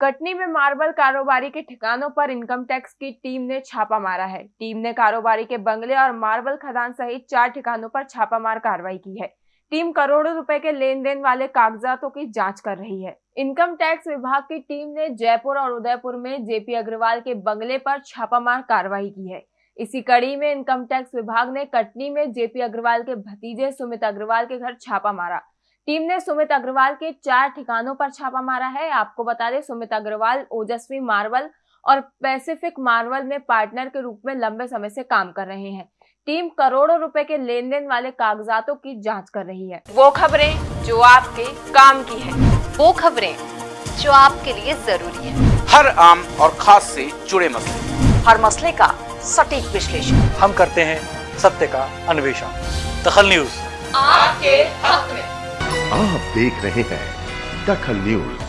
कटनी में मार्बल कारोबारी के ठिकानों पर इनकम टैक्स की टीम ने छापा मारा है। टीम ने कारोबारी के बंगले और मार्बल खदान सहित चार ठिकानों पर छापामार कार्रवाई की है। टीम करोड़ों रुपए के लेन देन वाले कागजातों की जाँच कर रही है। इनकम टैक्स विभाग की टीम ने जयपुर और उदयपुर में जेपी अग्रवाल के बंगले पर छापामार कार्रवाई की है। इसी कड़ी में इनकम टैक्स विभाग ने कटनी में जेपी अग्रवाल के भतीजे सुमित अग्रवाल के घर छापा मारा। टीम ने सुमित अग्रवाल के चार ठिकानों पर छापा मारा है। आपको बता दें सुमित अग्रवाल ओजस्वी मार्वल और पैसिफिक मार्वल में पार्टनर के रूप में लंबे समय से काम कर रहे हैं। टीम करोड़ों रुपए के लेन देन वाले कागजातों की जाँच कर रही है। वो खबरें जो आपके काम की है। वो खबरें जो आपके लिए ज़रूरी है। हर आम और खास से जुड़े मसले। हर मसले का सटीक विश्लेषण। हम करते हैं सत्य का अन्वेषण। दखल न्यूज़। आपके आप देख रहे हैं दखल न्यूज़।